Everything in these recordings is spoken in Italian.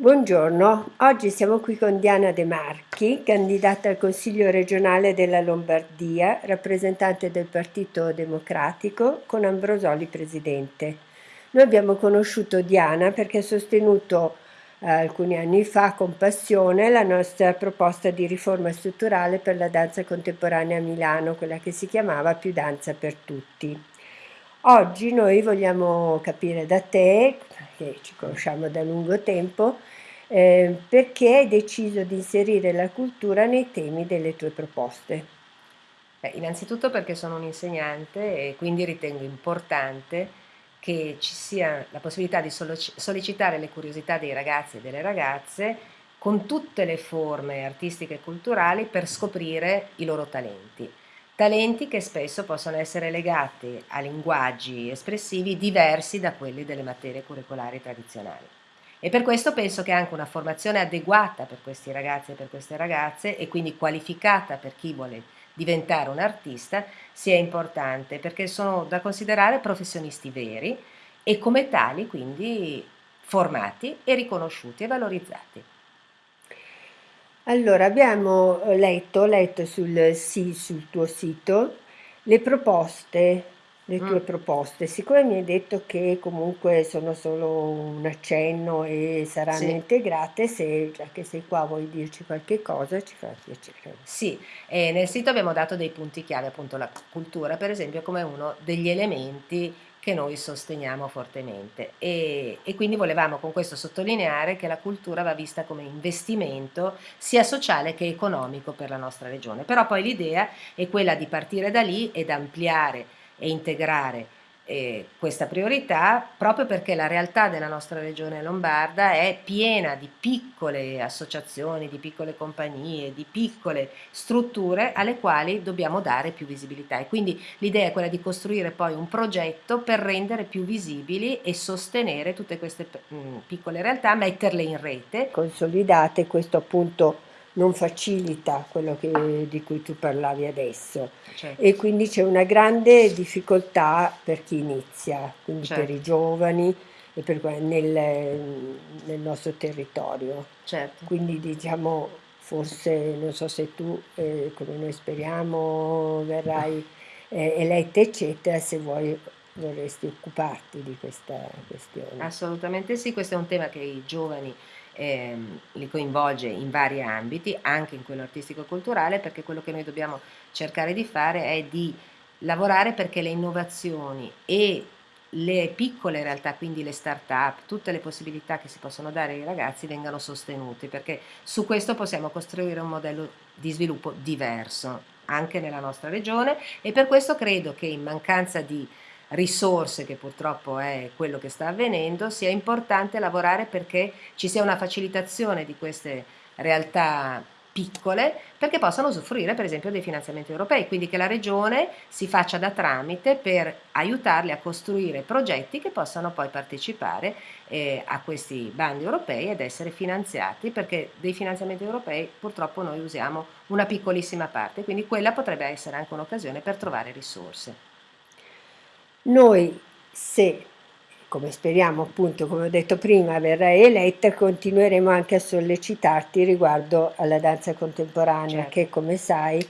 Buongiorno, oggi siamo qui con Diana De Marchi, candidata al Consiglio regionale della Lombardia, rappresentante del Partito Democratico, con Ambrosoli presidente. Noi abbiamo conosciuto Diana perché ha sostenuto eh, alcuni anni fa con passione la nostra proposta di riforma strutturale per la danza contemporanea a Milano, quella che si chiamava Più danza per tutti. Oggi noi vogliamo capire da te, che ci conosciamo da lungo tempo, eh, perché hai deciso di inserire la cultura nei temi delle tue proposte? Beh, innanzitutto perché sono un insegnante e quindi ritengo importante che ci sia la possibilità di sollecitare le curiosità dei ragazzi e delle ragazze con tutte le forme artistiche e culturali per scoprire i loro talenti talenti che spesso possono essere legati a linguaggi espressivi diversi da quelli delle materie curricolari tradizionali. E per questo penso che anche una formazione adeguata per questi ragazzi e per queste ragazze e quindi qualificata per chi vuole diventare un artista sia importante perché sono da considerare professionisti veri e come tali quindi formati e riconosciuti e valorizzati. Allora, abbiamo letto, letto sul, sì, sul tuo sito le proposte, le tue mm. proposte. Siccome mi hai detto che comunque sono solo un accenno e saranno sì. integrate, se già che sei qua vuoi dirci qualche cosa, ci fa piacere. Sì, e nel sito abbiamo dato dei punti chiave, appunto la cultura per esempio come uno degli elementi che noi sosteniamo fortemente. E, e, quindi volevamo con questo sottolineare che la cultura va vista come investimento sia sociale che economico per la nostra regione, però poi l'idea è quella di partire da lì ed ampliare e integrare eh, questa priorità proprio perché la realtà della nostra regione lombarda è piena di piccole associazioni, di piccole compagnie, di piccole strutture alle quali dobbiamo dare più visibilità e quindi l'idea è quella di costruire poi un progetto per rendere più visibili e sostenere tutte queste mh, piccole realtà, metterle in rete. Consolidate questo appunto non facilita quello che, di cui tu parlavi adesso certo. e quindi c'è una grande difficoltà per chi inizia, quindi certo. per i giovani e per, nel, nel nostro territorio. Certo. Quindi diciamo forse, non so se tu, eh, come noi speriamo, verrai eh, eletta eccetera, se vuoi vorresti occuparti di questa questione. Assolutamente sì, questo è un tema che i giovani ehm, li coinvolge in vari ambiti, anche in quello artistico-culturale, perché quello che noi dobbiamo cercare di fare è di lavorare perché le innovazioni e le piccole realtà, quindi le start-up, tutte le possibilità che si possono dare ai ragazzi vengano sostenute, perché su questo possiamo costruire un modello di sviluppo diverso anche nella nostra regione e per questo credo che in mancanza di risorse, che purtroppo è quello che sta avvenendo, sia importante lavorare perché ci sia una facilitazione di queste realtà piccole perché possano usufruire per esempio dei finanziamenti europei, quindi che la regione si faccia da tramite per aiutarli a costruire progetti che possano poi partecipare eh, a questi bandi europei ed essere finanziati perché dei finanziamenti europei purtroppo noi usiamo una piccolissima parte, quindi quella potrebbe essere anche un'occasione per trovare risorse. Noi, se, come speriamo appunto, come ho detto prima, verrai eletta, continueremo anche a sollecitarti riguardo alla danza contemporanea, certo. che come sai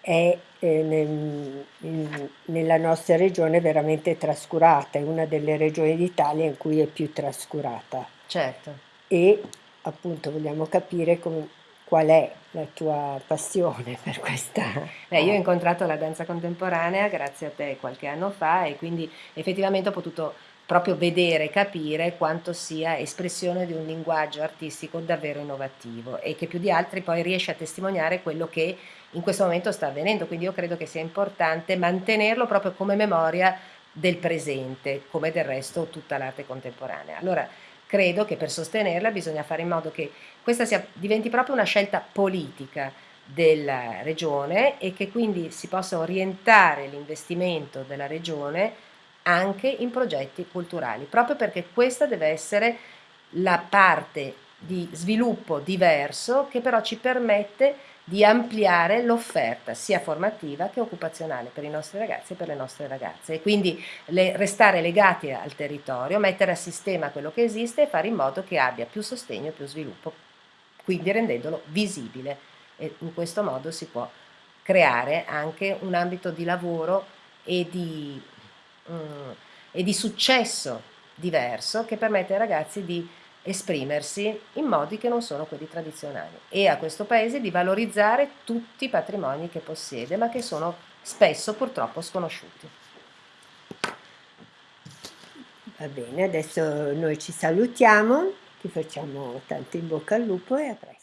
è eh, nel, in, nella nostra regione veramente trascurata, è una delle regioni d'Italia in cui è più trascurata. Certo. E appunto vogliamo capire come, qual è la tua passione per questa? Beh, io ho incontrato la danza contemporanea grazie a te qualche anno fa e quindi effettivamente ho potuto proprio vedere e capire quanto sia espressione di un linguaggio artistico davvero innovativo e che più di altri poi riesce a testimoniare quello che in questo momento sta avvenendo, quindi io credo che sia importante mantenerlo proprio come memoria del presente, come del resto tutta l'arte contemporanea. Allora, credo che per sostenerla bisogna fare in modo che questa sia, diventi proprio una scelta politica della regione e che quindi si possa orientare l'investimento della regione anche in progetti culturali, proprio perché questa deve essere la parte di sviluppo diverso che però ci permette di ampliare l'offerta sia formativa che occupazionale per i nostri ragazzi e per le nostre ragazze. E quindi le, restare legati al territorio, mettere a sistema quello che esiste e fare in modo che abbia più sostegno e più sviluppo, quindi rendendolo visibile. E in questo modo si può creare anche un ambito di lavoro e di, um, e di successo diverso che permette ai ragazzi di esprimersi in modi che non sono quelli tradizionali e a questo paese di valorizzare tutti i patrimoni che possiede ma che sono spesso purtroppo sconosciuti. Va bene, adesso noi ci salutiamo, ti facciamo tanto in bocca al lupo e a presto.